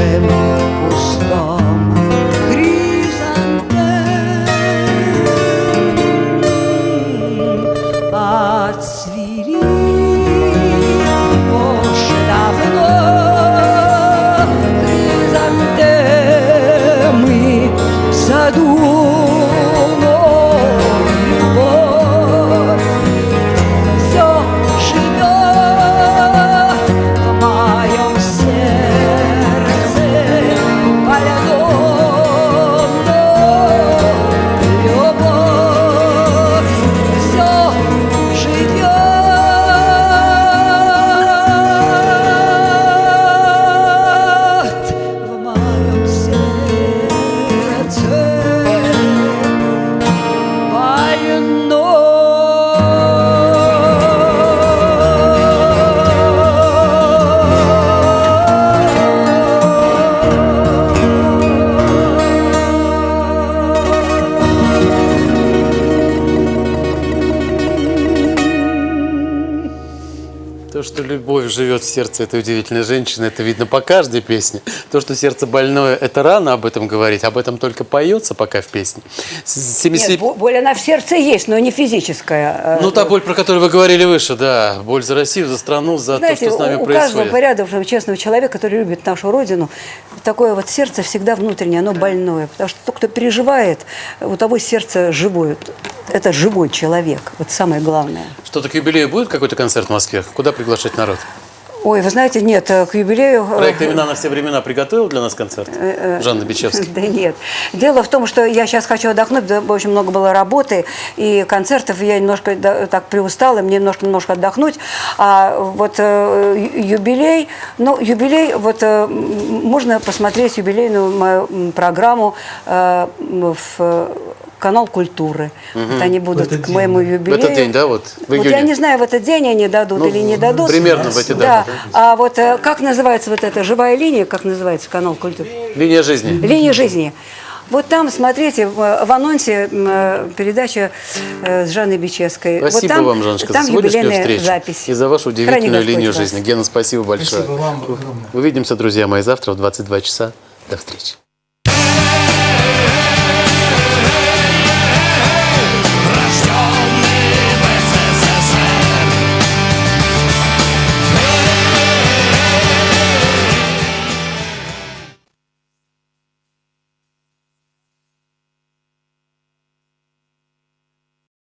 нашем пустом хризантем отцвели уже давно хризантемы в саду. То, что любовь живет в сердце этой удивительной женщины, это видно по каждой песне. То, что сердце больное, это рано об этом говорить, об этом только поется пока в песне. С- 70 Нет, бо- боль она в сердце есть, но не физическая. Э, Ну, та боль, про которую вы говорили выше, да. Боль за Россию, за страну, за Знаете, то, что с нами у, у каждого происходит. порядочного, честного человека, который любит нашу Родину, такое вот сердце всегда внутреннее, оно больное. Потому что тот, кто переживает, у того сердце живое. Это живой человек, вот самое главное. Что-то к юбилею будет какой-то концерт в Москве? Куда приглашать народ? Ой, вы знаете, нет, э, к юбилею... э, Проект «Имена на все времена» приготовил для нас концерт? Жанна Бичевский. Да нет. Дело в том, что я сейчас хочу отдохнуть, очень много было работы и концертов, я немножко так приустала, мне немножко, немножко отдохнуть. А вот э, юбилей, ну, юбилей, вот э, можно посмотреть юбилейную мою программу э, в э, канал культуры. Вот они будут к моему да? юбилею. В этот день, да, вот, в Вот я не знаю, в этот день они дадут Ну, или не дадут. примерно в эти Да. даты. А вот э, как называется вот эта живая линия, как называется канал культуры? Линия жизни. Линия жизни. Вот там, смотрите, в анонсе э, передача э, с Жанной Бичевской. Спасибо вот там, вам, Жанночка, там за сегодняшнюю встречу запись. и за вашу Храни удивительную Господь линию вас. жизни. Гена, спасибо большое. Спасибо вам огромное. Увидимся, друзья мои, завтра в 22 часа. До встречи.